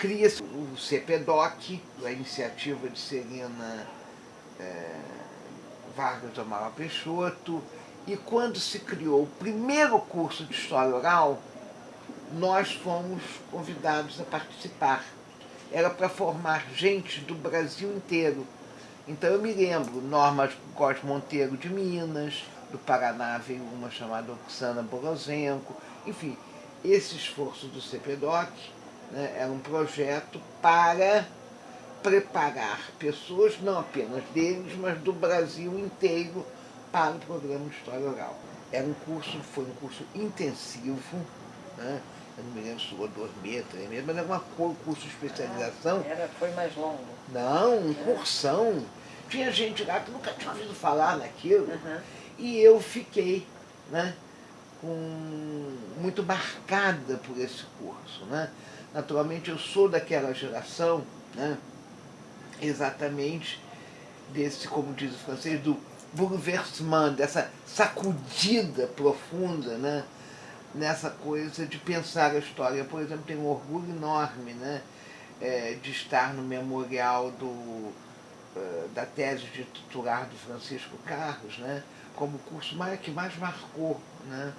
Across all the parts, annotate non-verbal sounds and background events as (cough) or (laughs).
cria-se o CPDOC, a iniciativa de Serena é, Vargas Amaral Peixoto, e quando se criou o primeiro curso de História Oral, nós fomos convidados a participar. Era para formar gente do Brasil inteiro. Então eu me lembro, Norma Góes Monteiro de Minas, do Paraná veio uma chamada Oksana Borozenko, enfim, esse esforço do CPDOC né, era um projeto para preparar pessoas, não apenas deles, mas do Brasil inteiro para o programa de História Oral. Era um curso, foi um curso intensivo, né? eu não me lembro se foi dois meses, três meses, mas era uma curso de especialização. Era, foi mais longo. Não, um cursão. Tinha gente lá que nunca tinha ouvido falar naquilo. Uhum. E eu fiquei né, com, muito marcada por esse curso. Né? Naturalmente eu sou daquela geração, né, exatamente desse, como diz o francês, do bouleversement, dessa sacudida profunda, né? nessa coisa de pensar a história. Por exemplo, tenho um orgulho enorme né? É, de estar no memorial do, uh, da tese de titular do Francisco Carlos, né? como o curso mais, que mais marcou né?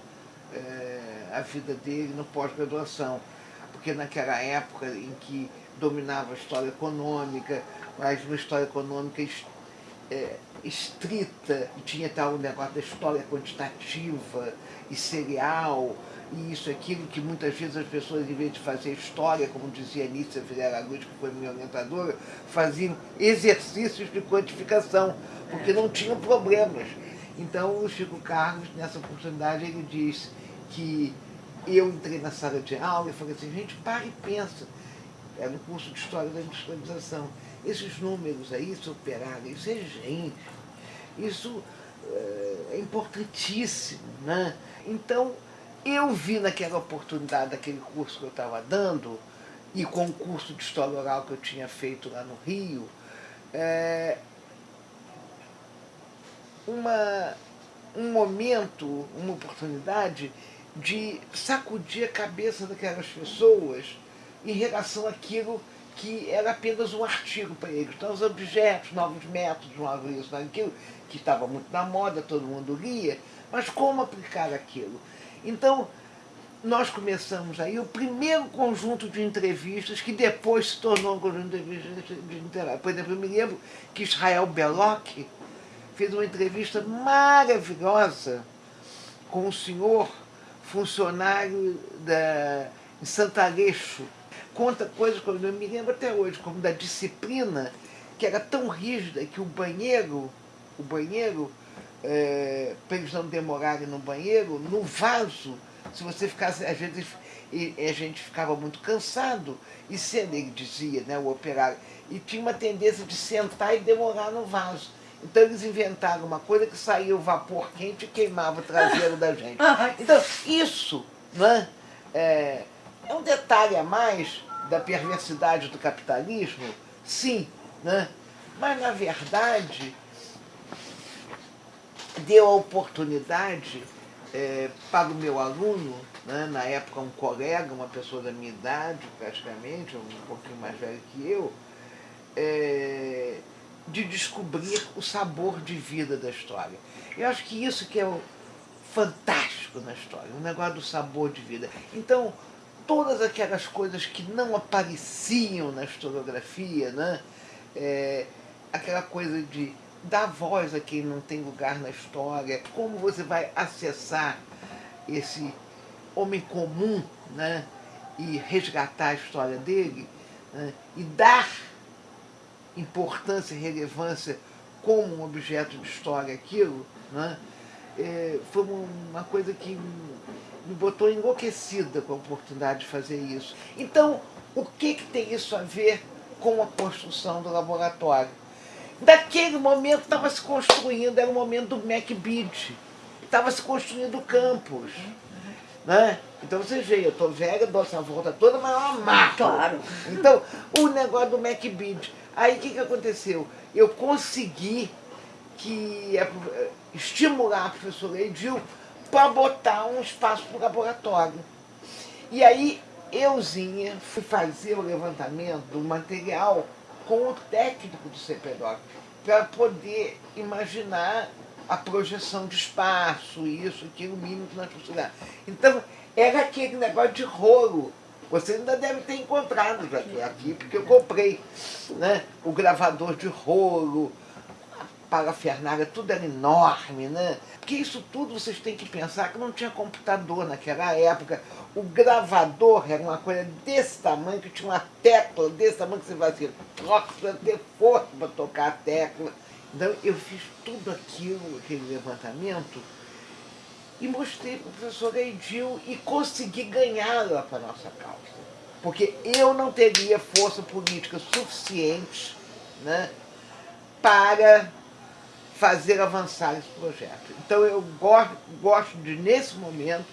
É, a vida dele no pós-graduação. Porque naquela época em que dominava a história econômica, mas uma história econômica é, estrita, e tinha tal negócio da história quantitativa e serial, e isso, aquilo que muitas vezes as pessoas, em vez de fazer história, como dizia Anícia Vilela Luz, que foi minha orientadora, faziam exercícios de quantificação, porque não tinham problemas. Então o Chico Carlos, nessa oportunidade, ele disse que eu entrei na sala de aula e falei assim, gente, para e pensa. Era um curso de História da Industrialização esses números aí, esse operário, isso é gente, isso é importantíssimo. Né? Então, eu vi naquela oportunidade, daquele curso que eu estava dando, e com o curso de História Oral que eu tinha feito lá no Rio, é, uma, um momento, uma oportunidade de sacudir a cabeça daquelas pessoas em relação àquilo que era apenas um artigo para eles. Então, os objetos, novos métodos, novos isso, aquilo, que estava muito na moda, todo mundo lia, mas como aplicar aquilo? Então, nós começamos aí o primeiro conjunto de entrevistas que depois se tornou um conjunto de entrevistas literárias. Por exemplo, eu me lembro que Israel Belloc fez uma entrevista maravilhosa com um senhor funcionário da, em Santareixo, conta coisas que eu me lembro até hoje, como da disciplina, que era tão rígida que o banheiro, o banheiro, é, para eles não demorarem no banheiro, no vaso, se você ficasse, às vezes a gente ficava muito cansado, e se ele dizia, né, o operário, e tinha uma tendência de sentar e demorar no vaso. Então eles inventaram uma coisa que saía o vapor quente e queimava o traseiro da gente. (laughs) Então, isso, né? É, é um detalhe a mais da perversidade do capitalismo? Sim, né? mas na verdade deu a oportunidade é, para o meu aluno, né, na época um colega, uma pessoa da minha idade praticamente, um pouquinho mais velho que eu, é, de descobrir o sabor de vida da história. Eu acho que isso que é o fantástico na história, o negócio do sabor de vida. Então, todas aquelas coisas que não apareciam na historiografia, né? É, aquela coisa de dar voz a quem não tem lugar na história, como você vai acessar esse homem comum né? e resgatar a história dele né? e dar importância e relevância como um objeto de história aquilo, né? É, foi uma coisa que me botou enlouquecida com a oportunidade de fazer isso. Então, o que, que tem isso a ver com a construção do laboratório? Daquele momento estava se construindo, era o momento do MacBid, estava se construindo o campus. Né? Então você vê, eu estou velha, dou essa volta toda, mas é uma marca. Claro. Então, o negócio do MacBid. Aí o que, que aconteceu? Eu consegui que, estimular a professora Edil para botar um espaço para o laboratório. E aí euzinha fui fazer o levantamento do material com o técnico do CPDOC para poder imaginar a projeção de espaço, isso, aquilo, mínimo que nós precisávamos. Então, era aquele negócio de rolo. Você ainda deve ter encontrado já aqui, porque eu comprei né? o gravador de rolo, a parafernália, tudo era enorme, né? Porque isso tudo vocês têm que pensar que não tinha computador naquela época. O gravador era uma coisa desse tamanho, que tinha uma tecla desse tamanho que você fazia, troca, ter força para tocar a tecla. Então eu fiz tudo aquilo, aquele levantamento, e mostrei para o professor Edil e consegui ganhá-la para a nossa causa. Porque eu não teria força política suficiente né, para fazer avançar esse projeto. Então eu gosto, gosto de, nesse momento,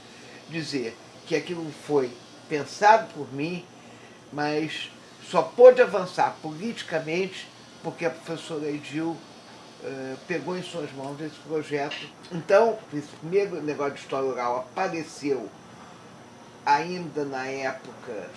dizer que aquilo foi pensado por mim, mas só pôde avançar politicamente porque a professora Edil uh, pegou em suas mãos esse projeto. Então, esse primeiro negócio de história oral apareceu ainda na época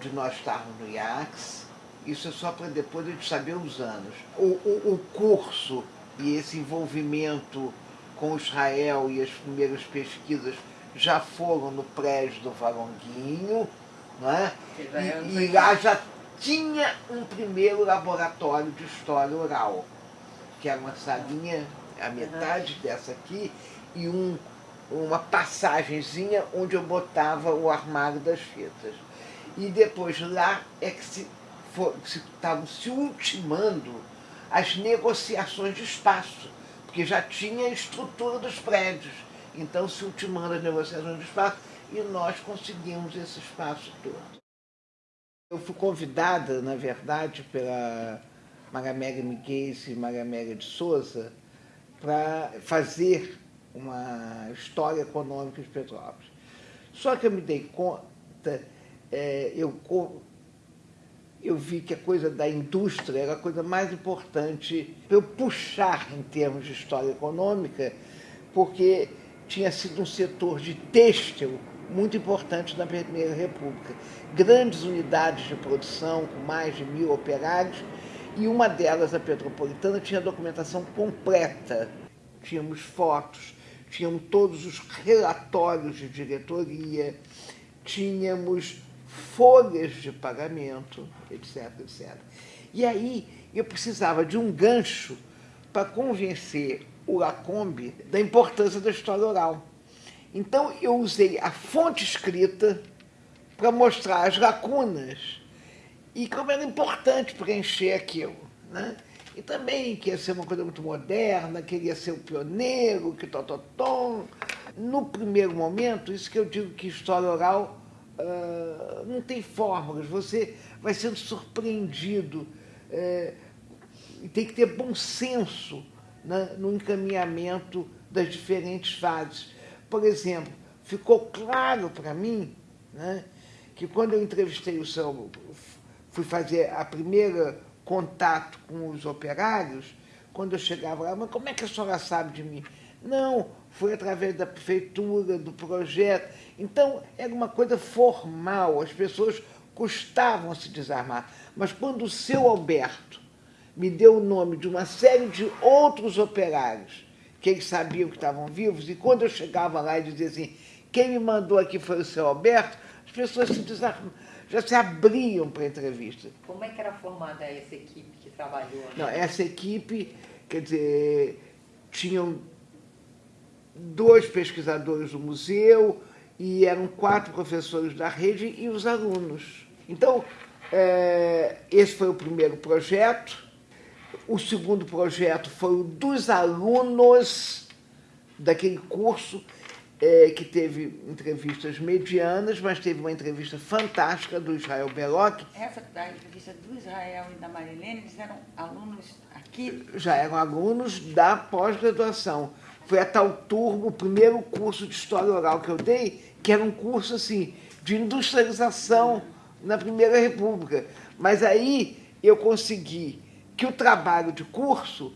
de nós estarmos no IACS, isso é só para depois a gente saber os anos. O, o, o curso e esse envolvimento com Israel e as primeiras pesquisas já foram no prédio do Valonguinho, não é? E, e lá já tinha um primeiro laboratório de história oral, que era uma salinha, a metade uhum. dessa aqui, e um, uma passagenzinha onde eu botava o armário das fitas. E depois lá é que se estavam se, se ultimando as negociações de espaço, porque já tinha a estrutura dos prédios. Então se ultimando as negociações de espaço e nós conseguimos esse espaço todo. Eu fui convidada, na verdade, pela Maria Miguel e Maria de Souza para fazer uma história econômica de Petrópolis. Só que eu me dei conta, é, eu eu vi que a coisa da indústria era a coisa mais importante para eu puxar em termos de história econômica, porque tinha sido um setor de têxtil muito importante na Primeira República. Grandes unidades de produção com mais de mil operários e uma delas, a Petropolitana, tinha documentação completa. Tínhamos fotos, tínhamos todos os relatórios de diretoria, tínhamos folhas de pagamento, etc, etc. E aí eu precisava de um gancho para convencer o Lacombe da importância da história oral. Então eu usei a fonte escrita para mostrar as lacunas e como era importante preencher aquilo. Né? E também que ia ser uma coisa muito moderna, queria ser o pioneiro, que tototom. No primeiro momento, isso que eu digo que história oral uh, não tem fórmulas, você vai sendo surpreendido. E tem que ter bom senso né, no encaminhamento das diferentes fases. Por exemplo, ficou claro para mim né, que quando eu entrevistei o seu, fui fazer a primeira contato com os operários, quando eu chegava lá, mas como é que a senhora sabe de mim? Não, foi através da prefeitura, do projeto. Então, era uma coisa formal, as pessoas custavam se desarmar. Mas quando o seu Alberto me deu o nome de uma série de outros operários, que eles sabiam que estavam vivos, e quando eu chegava lá e dizia assim, quem me mandou aqui foi o seu Alberto, as pessoas se desarmavam, já se abriam para a entrevista. Como é que era formada essa equipe que trabalhou? Não, essa equipe, quer dizer, tinham dois pesquisadores do museu e eram quatro professores da rede e os alunos. Então, é, esse foi o primeiro projeto. O segundo projeto foi o dos alunos daquele curso, é, que teve entrevistas medianas, mas teve uma entrevista fantástica do Israel Beloc. Essa da entrevista do Israel e da Marilene, eles eram alunos aqui? Já eram alunos da pós-graduação. Foi a tal turma, o primeiro curso de História Oral que eu dei, que era um curso assim, de industrialização na Primeira República. Mas aí eu consegui que o trabalho de curso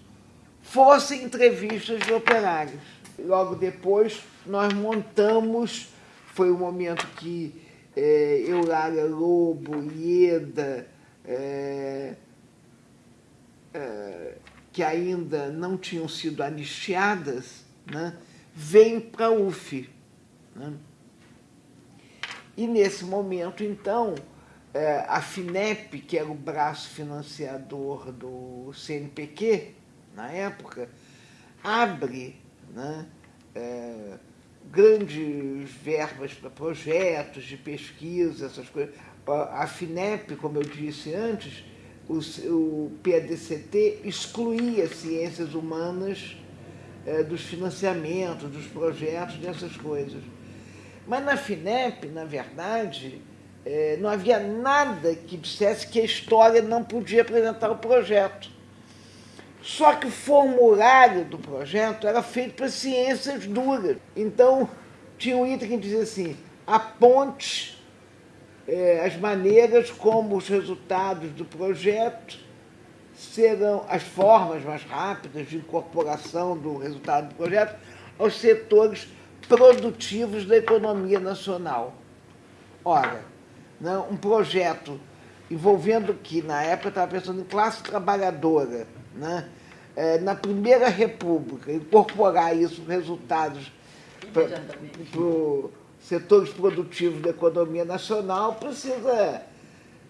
fosse entrevistas de operários. Logo depois, nós montamos, foi o momento que é, Eulália Lobo, Ieda, é, é, que ainda não tinham sido anistiadas, né, para a UF. Né? E nesse momento, então, é, a FINEP, que era o braço financiador do CNPq, na época, abre né, é, grandes verbas para projetos de pesquisa, essas coisas. A FINEP, como eu disse antes, o, o PADCT excluía ciências humanas é, dos financiamentos, dos projetos, dessas coisas. Mas na FINEP, na verdade, é, não havia nada que dissesse que a história não podia apresentar o projeto. Só que o formulário do projeto era feito para ciências duras. Então, tinha um item que dizia assim: aponte é, as maneiras como os resultados do projeto serão as formas mais rápidas de incorporação do resultado do projeto aos setores produtivos da economia nacional. Ora, né, um projeto envolvendo que, na época, eu estava pensando em classe trabalhadora, né? É, na Primeira República, incorporar isso, resultados para os setores produtivos da economia nacional, precisa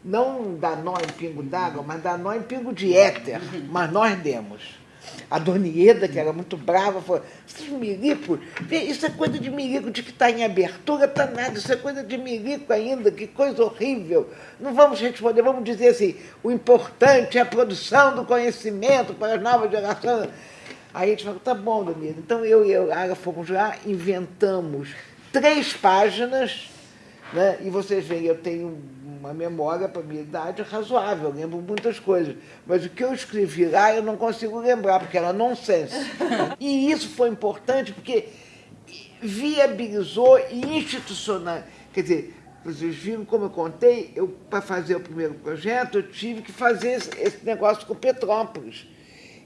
não dar nó em pingo d'água, mas dar nó em pingo de éter. Mas nós demos. A dona Ieda, que era muito brava, falou: esses milicos, isso é coisa de milico de que está em abertura, está nada, isso é coisa de milico ainda, que coisa horrível. Não vamos responder, vamos dizer assim: o importante é a produção do conhecimento para as novas gerações. Aí a gente falou: tá bom, dona Ieda. Então eu e a Ara fomos lá, inventamos três páginas, né? e vocês veem, eu tenho uma memória para a minha idade razoável, eu lembro muitas coisas. Mas o que eu escrevi lá eu não consigo lembrar, porque era nonsense. (laughs) E isso foi importante porque viabilizou e institucional. Quer dizer, vocês viram como eu contei, eu, para fazer o primeiro projeto, eu tive que fazer esse, esse negócio com Petrópolis.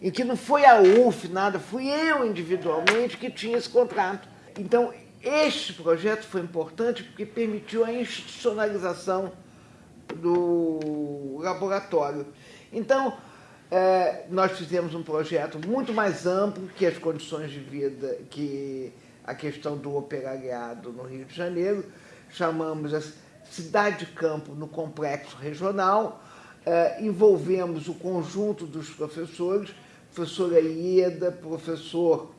Em que não foi a UF, nada, fui eu individualmente que tinha esse contrato. Então, este projeto foi importante porque permitiu a institucionalização do laboratório. Então, é, nós fizemos um projeto muito mais amplo que as condições de vida, que a questão do operariado no Rio de Janeiro. Chamamos a cidade de campo no complexo regional, é, envolvemos o conjunto dos professores, professora Ieda, professor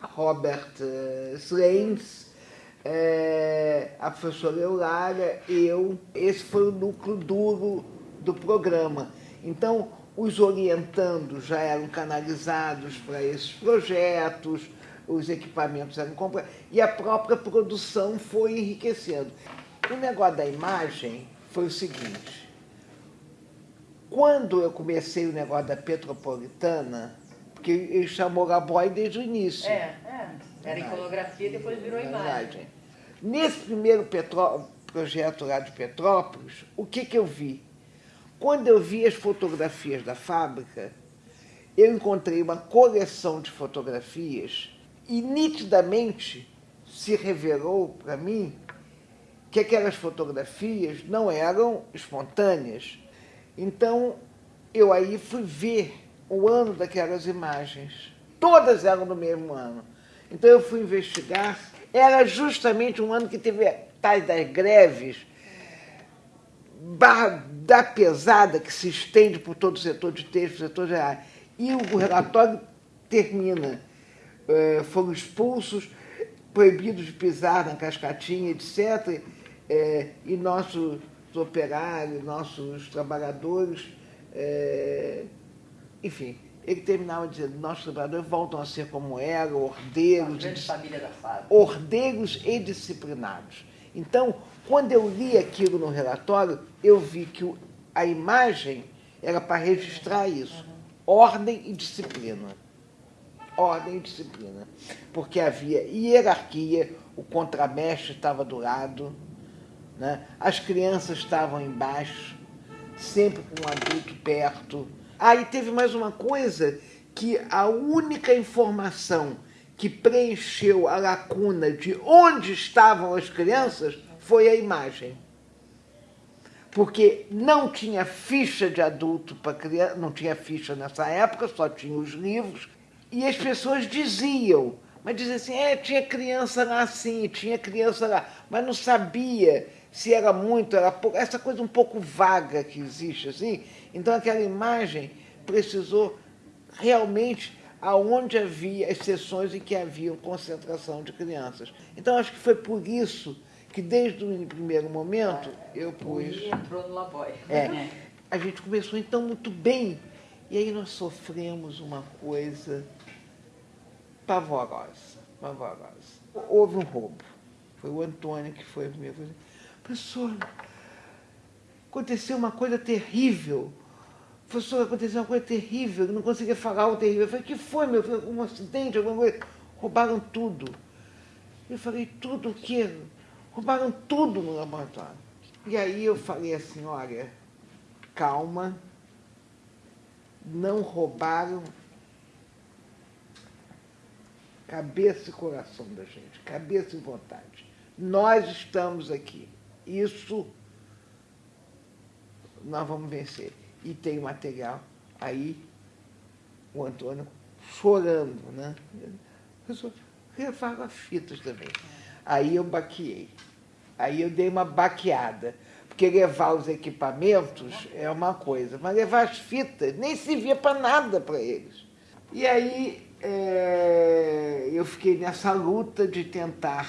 Robert uh, Slames, é, a professora Eulália, eu. Esse foi o núcleo duro do programa. Então, os orientandos já eram canalizados para esses projetos, os equipamentos eram comprados, e a própria produção foi enriquecendo. O negócio da imagem foi o seguinte: quando eu comecei o negócio da Petropolitana, porque ele chamou Gaboy desde o início. É, é. Era iconografia, depois virou imagem. Nesse primeiro Petró projeto lá de Petrópolis, o que, que eu vi? Quando eu vi as fotografias da fábrica, eu encontrei uma coleção de fotografias e nitidamente se revelou para mim que aquelas fotografias não eram espontâneas. Então eu aí fui ver o ano daquelas imagens. Todas eram do mesmo ano. Então eu fui investigar. Era justamente um ano que teve tais das greves da pesada que se estende por todo o setor de texto, setor área. E o relatório termina. É, foram expulsos, proibidos de pisar na cascatinha, etc. É, e nossos operários, nossos trabalhadores, é, enfim, ele terminava dizendo: nossos trabalhadores voltam a ser como eram, ordeiros, ordeiros e disciplinados. Então, quando eu li aquilo no relatório, eu vi que a imagem era para registrar isso: ordem e disciplina. Ordem e disciplina. Porque havia hierarquia, o contramestre estava do lado, né? as crianças estavam embaixo, sempre com um adulto perto Aí teve mais uma coisa que a única informação que preencheu a lacuna de onde estavam as crianças foi a imagem. Porque não tinha ficha de adulto para criança, não tinha ficha nessa época, só tinha os livros, e as pessoas diziam, mas diziam assim, é, tinha criança lá sim, tinha criança lá, mas não sabia se era muito, era pouco, essa coisa um pouco vaga que existe assim. Então aquela imagem precisou realmente aonde havia exceções em que havia concentração de crianças. Então acho que foi por isso que desde o primeiro momento eu pus. E entrou no Laboy. É, (laughs) a gente começou então muito bem. E aí nós sofremos uma coisa pavorosa, pavorosa. Houve um roubo. Foi o Antônio que foi o primeiro. Professor, aconteceu uma coisa terrível. Professor, aconteceu uma coisa terrível, eu não conseguia falar o terrível. Eu falei, que foi, meu filho? Um acidente, alguma coisa? Roubaram tudo. Eu falei, tudo o quê? Roubaram tudo no laboratório. E aí eu falei assim, olha, calma, não roubaram cabeça e coração da gente, cabeça e vontade. Nós estamos aqui. Isso nós vamos vencer. E tem material. Aí o Antônio chorando, né? Eu refago fitas também. Aí eu baqueei. Aí eu dei uma baqueada. Porque levar os equipamentos é uma coisa, mas levar as fitas nem servia para nada para eles. E aí é, eu fiquei nessa luta de tentar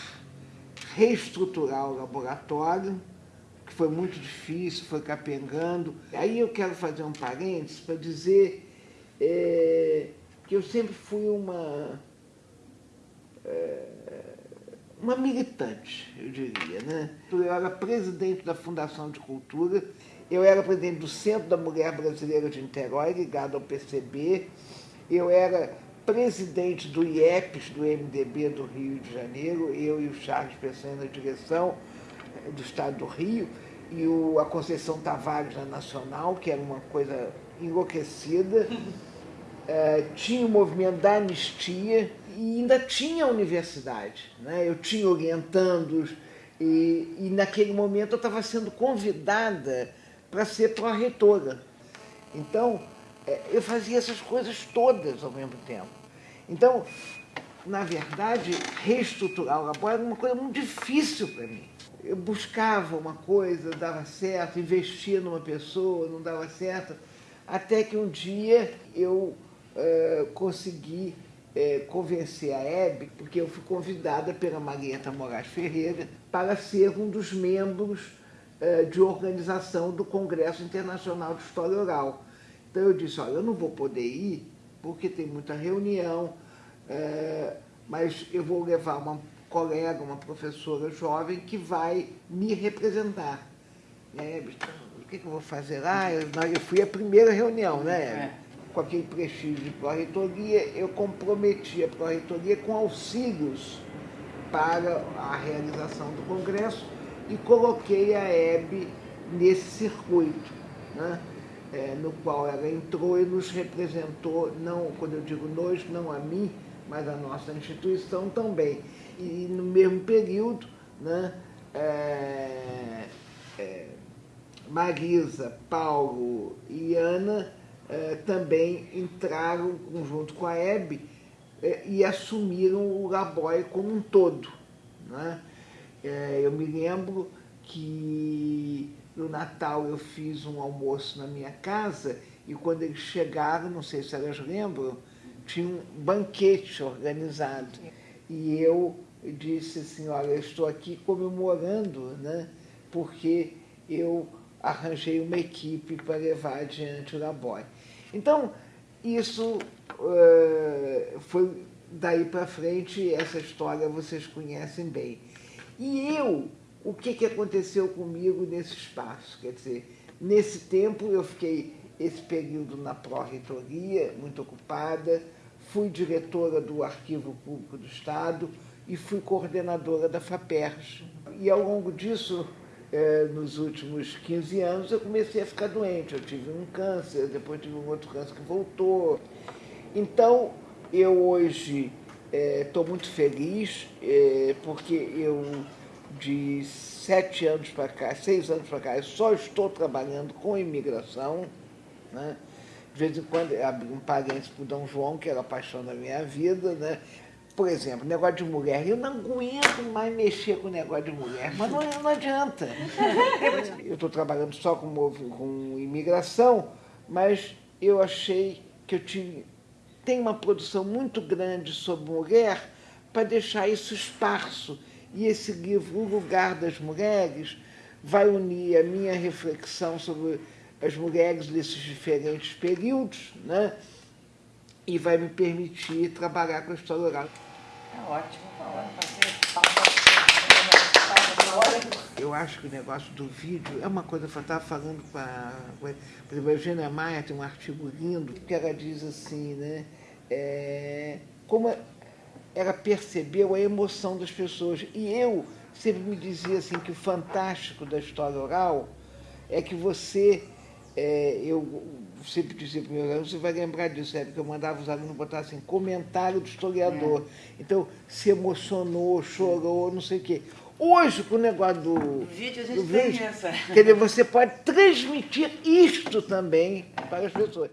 reestruturar o laboratório, que foi muito difícil, foi capengando. Aí eu quero fazer um parênteses para dizer é, que eu sempre fui uma. É, uma militante, eu diria. Né? Eu era presidente da Fundação de Cultura, eu era presidente do Centro da Mulher Brasileira de Niterói, ligado ao PCB, eu era presidente do IEPS, do MDB do Rio de Janeiro, eu e o Charles Pessanha na direção eh, do Estado do Rio, e o, a Conceição Tavares na Nacional, que era uma coisa enlouquecida. (laughs) É, tinha o movimento da anistia, e ainda tinha a universidade. Né? Eu tinha orientandos e, e naquele momento eu estava sendo convidada para ser pró-reitora. Então, é, eu fazia essas coisas todas ao mesmo tempo. Então, na verdade, reestruturar o laboratório era uma coisa muito difícil para mim. Eu buscava uma coisa, dava certo, investia numa pessoa, não dava certo, até que um dia eu uh, consegui é, convencer a Hebe, porque eu fui convidada pela Marieta Moraes Ferreira para ser um dos membros é, de organização do Congresso Internacional de História Oral. Então eu disse, olha, eu não vou poder ir porque tem muita reunião, mas eu vou levar uma colega, uma professora jovem que vai me representar. E então, o que, que eu vou fazer lá? Eu, eu fui à primeira reunião, né? É com aquele prestígio de pró-reitoria, eu comprometi a pró-reitoria com auxílios para a realização do Congresso e coloquei a Hebe nesse circuito, né? É, no qual ela entrou e nos representou, não, quando eu digo nós, não a mim, mas a nossa instituição também. E no mesmo período, né, é, é, Marisa, Paulo e Ana eh, também entraram junto com a Hebe eh, e assumiram o Laboy como um todo. Né? Eh, eu me lembro que no Natal eu fiz um almoço na minha casa e quando eles chegaram, não sei se elas lembram, tinha um banquete organizado. E eu disse assim, olha, eu estou aqui comemorando, né? porque eu arranjei uma equipe para levar adiante o Laboy. Então, isso uh, foi daí para frente, essa história vocês conhecem bem. E eu, o que, que aconteceu comigo nesse espaço? Quer dizer, nesse tempo eu fiquei esse período na pró-reitoria, muito ocupada, fui diretora do Arquivo Público do Estado e fui coordenadora da FAPERJ. E ao longo disso, é, nos últimos 15 anos eu comecei a ficar doente. Eu tive um câncer, depois tive um outro câncer que voltou. Então, eu hoje estou é, muito feliz, é, porque eu, de sete anos para cá, seis anos para cá, eu só estou trabalhando com imigração. Né? De vez em quando, abri um parênteses para o Dom João, que era a paixão da minha vida. Né? Por exemplo, negócio de mulher. Eu não aguento mais mexer com negócio de mulher, mas não, não adianta. Eu estou trabalhando só com, com imigração, mas eu achei que eu tive, tem uma produção muito grande sobre mulher para deixar isso esparso. E esse livro, O Lugar das Mulheres, vai unir a minha reflexão sobre as mulheres desses diferentes períodos, né? e vai me permitir trabalhar com a história oral. É ótimo, Eu acho que o negócio do vídeo é uma coisa que eu estava falando com a, por a Eugênia Maia tem um artigo lindo que ela diz assim, né? É, como ela percebeu a emoção das pessoas. E eu sempre me dizia assim que o fantástico da história oral é que você, é, eu sempre dizia para meus alunos, você vai lembrar disso, é porque eu mandava os alunos botar assim, comentário do historiador. É. Então, se emocionou, chorou, não sei o quê. Hoje, com o negócio do, do vídeo, a gente do vídeo, Quer dizer, você pode transmitir isto também para as pessoas.